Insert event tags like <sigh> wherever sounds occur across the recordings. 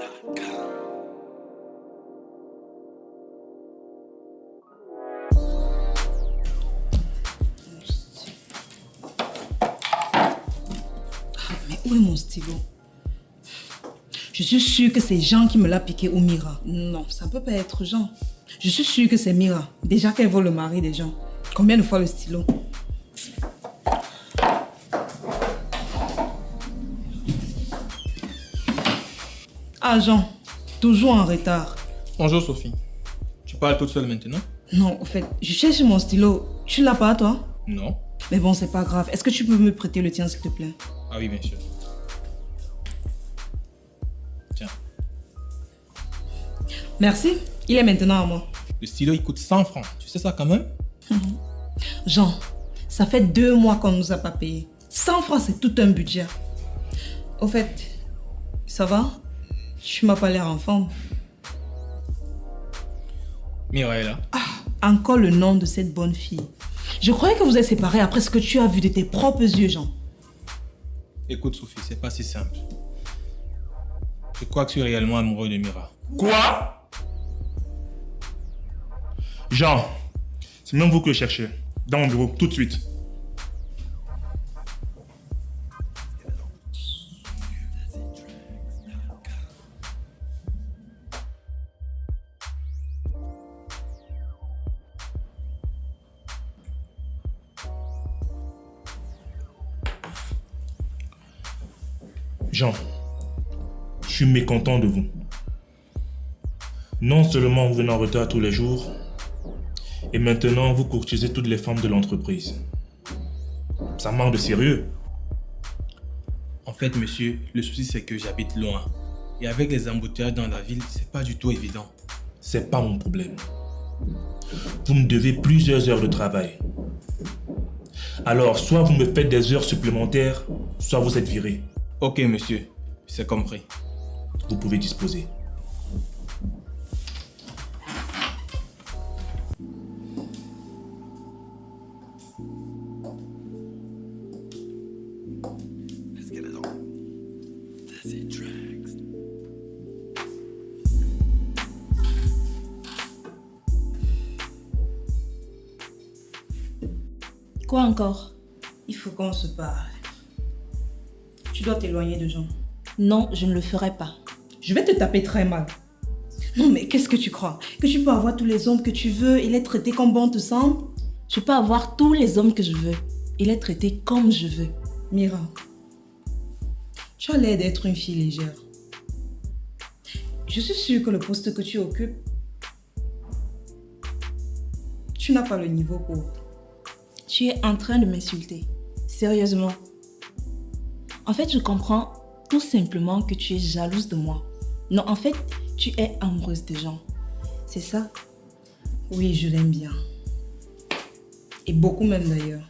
Mais où est mon stylo? Je suis sûre que c'est Jean qui me l'a piqué ou Mira. Non, ça peut pas être Jean. Je suis sûre que c'est Mira. Déjà qu'elle vole le mari des gens. Combien de fois le stylo? Jean, toujours en retard. Bonjour Sophie. Tu parles toute seule maintenant? Non, en fait, je cherche mon stylo. Tu l'as pas, toi? Non. Mais bon, c'est pas grave. Est-ce que tu peux me prêter le tien, s'il te plaît? Ah oui, bien sûr. Tiens, Merci. Il est maintenant à moi. le stylo il coûte 100 francs. Tu sais ça quand même? <laughs> Jean, ça fait deux mois qu'on nous a pas payé. 100 francs, c'est tout un budget. Au fait, ça va? Tu m'as pas l'air en forme. Là. Encore le nom de cette bonne fille. Je croyais que vous êtes séparés après ce que tu as vu de tes propres yeux, Jean. Écoute Sophie, c'est pas si simple. Je crois que tu es réellement amoureux de Mira. Quoi? Jean, c'est même vous que je cherchez. Dans mon bureau, tout de suite. Je suis mécontent de vous. Non seulement vous venez en retard tous les jours, et maintenant vous courtisez toutes les femmes de l'entreprise. Ça manque de sérieux. En fait, monsieur, le souci c'est que j'habite loin. Et avec les embouteillages dans la ville, c'est pas du tout évident. C'est pas mon problème. Vous me devez plusieurs heures de travail. Alors, soit vous me faites des heures supplémentaires, soit vous êtes viré. Ok, monsieur, c'est compris. Vous pouvez disposer. Quoi encore? Il faut qu'on se parle. Tu dois t'éloigner de Jean. Non, je ne le ferai pas. Je vais te taper très mal. Non, mais qu'est-ce que tu crois? Que tu peux avoir tous les hommes que tu veux et les traiter comme bon te semble? Je peux avoir tous les hommes que je veux et les traiter comme je veux. Mira, tu as l'air d'être une fille légère. Je suis sûre que le poste que tu occupes, tu n'as pas le niveau pour. Tu es en train de m'insulter. Sérieusement. En fait, je comprends tout simplement que tu es jalouse de moi. Non, en fait, tu es amoureuse de gens. C'est ça Oui, je l'aime bien. Et beaucoup même d'ailleurs.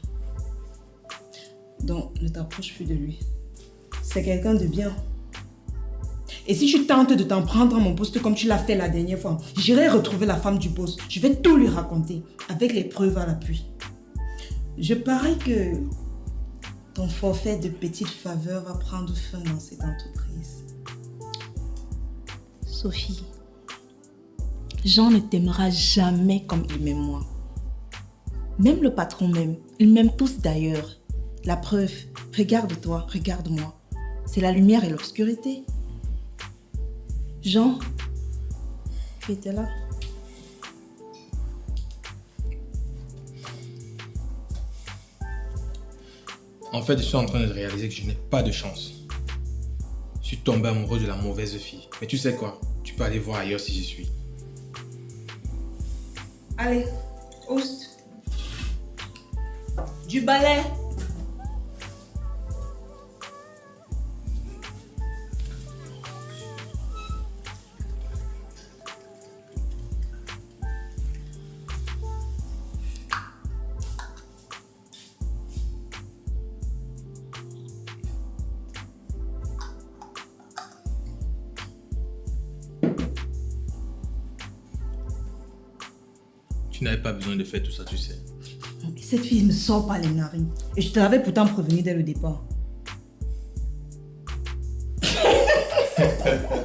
Donc, ne t'approche plus de lui. C'est quelqu'un de bien. Et si tu tentes de t'en prendre à mon poste comme tu l'as fait la dernière fois, j'irai retrouver la femme du boss. Je vais tout lui raconter, avec les preuves à l'appui. Je parie que ton forfait de petites faveurs va prendre fin dans cette entreprise. Sophie, Jean ne t'aimera jamais comme il m'aime moi. Même le patron m'aime. Ils m'aiment tous d'ailleurs. La preuve, regarde-toi, regarde-moi. C'est la lumière et l'obscurité. Jean, tu étais là? En fait, je suis en train de réaliser que je n'ai pas de chance. Je suis tombé amoureux de la mauvaise fille. Mais tu sais quoi? Tu peux aller voir ailleurs si j'y suis. Allez, oust. Du balai. Tu n'avais pas besoin de faire tout ça, tu sais. Cette fille ne sort pas les narines. Et je te l'avais pourtant prévenu dès le départ. <laughs>